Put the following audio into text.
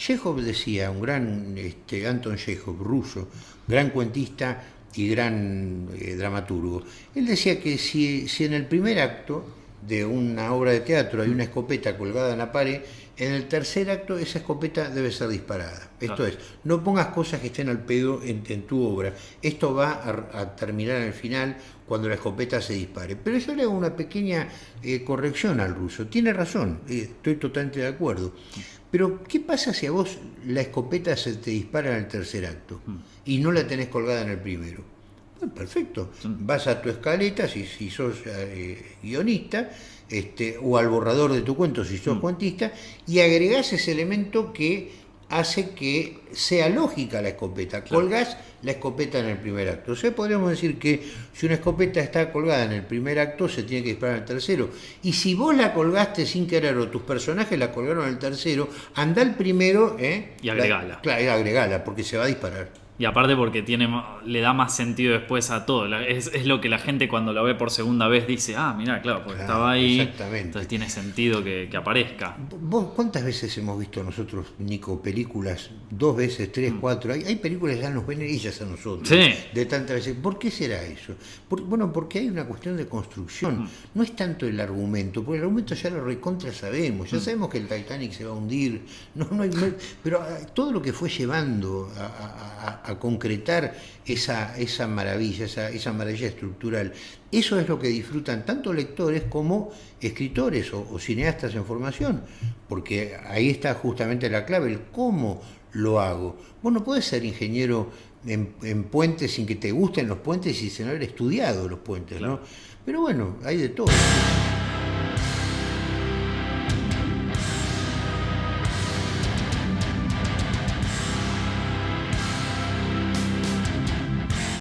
Chekhov decía, un gran, este, Anton Chekhov, ruso, gran cuentista y gran eh, dramaturgo, él decía que si, si en el primer acto de una obra de teatro hay una escopeta colgada en la pared, en el tercer acto esa escopeta debe ser disparada. Esto es, no pongas cosas que estén al pedo en, tu obra. Esto va a, terminar al final cuando la escopeta se dispare. Pero yo le hago una pequeña eh, corrección al ruso. Tiene razón, eh, estoy totalmente de acuerdo. Pero, ¿qué pasa si a vos la escopeta se te dispara en el tercer acto mm. y no la tenés colgada en el primero? Perfecto. Vas a tu escaleta, si, si sos eh, guionista, este, o al borrador de tu cuento, si sos mm. cuentista, y agregás ese elemento que hace que sea lógica la escopeta. Colgás la escopeta en el primer acto. O sea, podríamos decir que si una escopeta está colgada en el primer acto, se tiene que disparar en el tercero. Y si vos la colgaste sin querer o tus personajes la colgaron en el tercero, anda al primero ¿eh? y agregala. claro, agregala, porque se va a disparar. Y aparte porque tiene, le da más sentido después a todo. Es, es, lo que la gente cuando lo ve por segunda vez dice, ah, mira, claro, porque estaba ahí. Exactamente. Entonces tiene sentido que, que, aparezca. ¿Vos cuántas veces hemos visto nosotros, Nico, películas? Dos veces, tres, mm. cuatro. Hay, hay, películas que ya nos ven ellas a nosotros. Sí. De tantas veces. ¿Por qué será eso? bueno, porque hay una cuestión de construcción. Mm. No es tanto el argumento, porque el argumento ya lo recontra sabemos. Ya mm. sabemos que el Titanic se va a hundir. No, no hay, pero ah, todo lo que fue llevando a a concretar esa, esa maravilla, esa, esa, maravilla estructural. Eso es lo que disfrutan tanto lectores como escritores o, cineastas en formación, porque ahí está justamente la clave, el cómo lo hago. Vos no puedes ser ingeniero en, puentes sin que te gusten los puentes y sin haber estudiado los puentes, ¿no? Pero bueno, hay de todo.